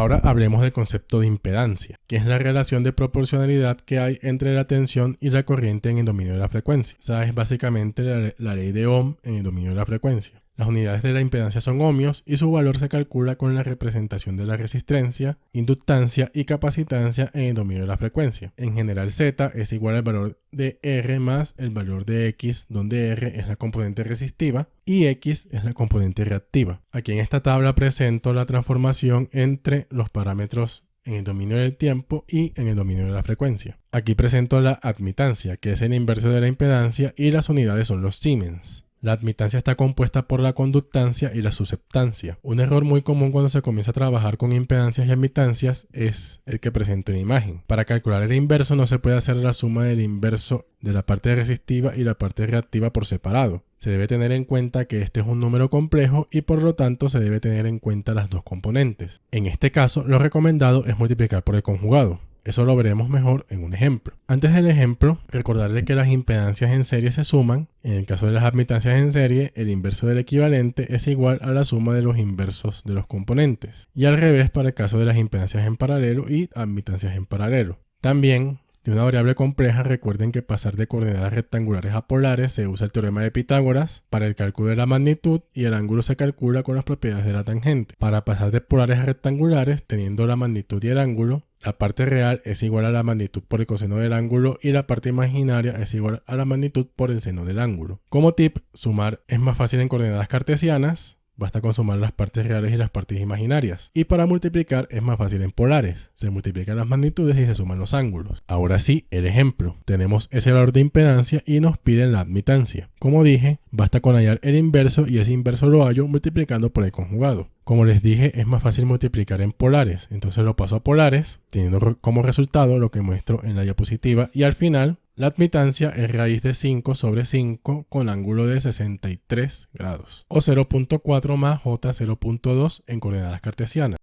Ahora hablemos del concepto de impedancia, que es la relación de proporcionalidad que hay entre la tensión y la corriente en el dominio de la frecuencia. Esa es básicamente la, la ley de Ohm en el dominio de la frecuencia. Las unidades de la impedancia son ohmios y su valor se calcula con la representación de la resistencia, inductancia y capacitancia en el dominio de la frecuencia. En general Z es igual al valor de R más el valor de X, donde R es la componente resistiva y X es la componente reactiva. Aquí en esta tabla presento la transformación entre los parámetros en el dominio del tiempo y en el dominio de la frecuencia. Aquí presento la admitancia, que es el inverso de la impedancia, y las unidades son los Siemens. La admitancia está compuesta por la conductancia y la susceptancia. Un error muy común cuando se comienza a trabajar con impedancias y admitancias es el que presenta una imagen. Para calcular el inverso no se puede hacer la suma del inverso de la parte resistiva y la parte reactiva por separado. Se debe tener en cuenta que este es un número complejo y por lo tanto se debe tener en cuenta las dos componentes. En este caso, lo recomendado es multiplicar por el conjugado. Eso lo veremos mejor en un ejemplo. Antes del ejemplo, recordarle que las impedancias en serie se suman. En el caso de las admitancias en serie, el inverso del equivalente es igual a la suma de los inversos de los componentes. Y al revés para el caso de las impedancias en paralelo y admitancias en paralelo. También, de una variable compleja, recuerden que pasar de coordenadas rectangulares a polares se usa el teorema de Pitágoras para el cálculo de la magnitud y el ángulo se calcula con las propiedades de la tangente. Para pasar de polares a rectangulares, teniendo la magnitud y el ángulo, la parte real es igual a la magnitud por el coseno del ángulo y la parte imaginaria es igual a la magnitud por el seno del ángulo. Como tip, sumar es más fácil en coordenadas cartesianas, Basta con sumar las partes reales y las partes imaginarias. Y para multiplicar es más fácil en polares. Se multiplican las magnitudes y se suman los ángulos. Ahora sí, el ejemplo. Tenemos ese valor de impedancia y nos piden la admitancia. Como dije, basta con hallar el inverso y ese inverso lo hallo multiplicando por el conjugado. Como les dije, es más fácil multiplicar en polares. Entonces lo paso a polares, teniendo como resultado lo que muestro en la diapositiva. Y al final la admitancia es raíz de 5 sobre 5 con ángulo de 63 grados o 0.4 más J0.2 en coordenadas cartesianas.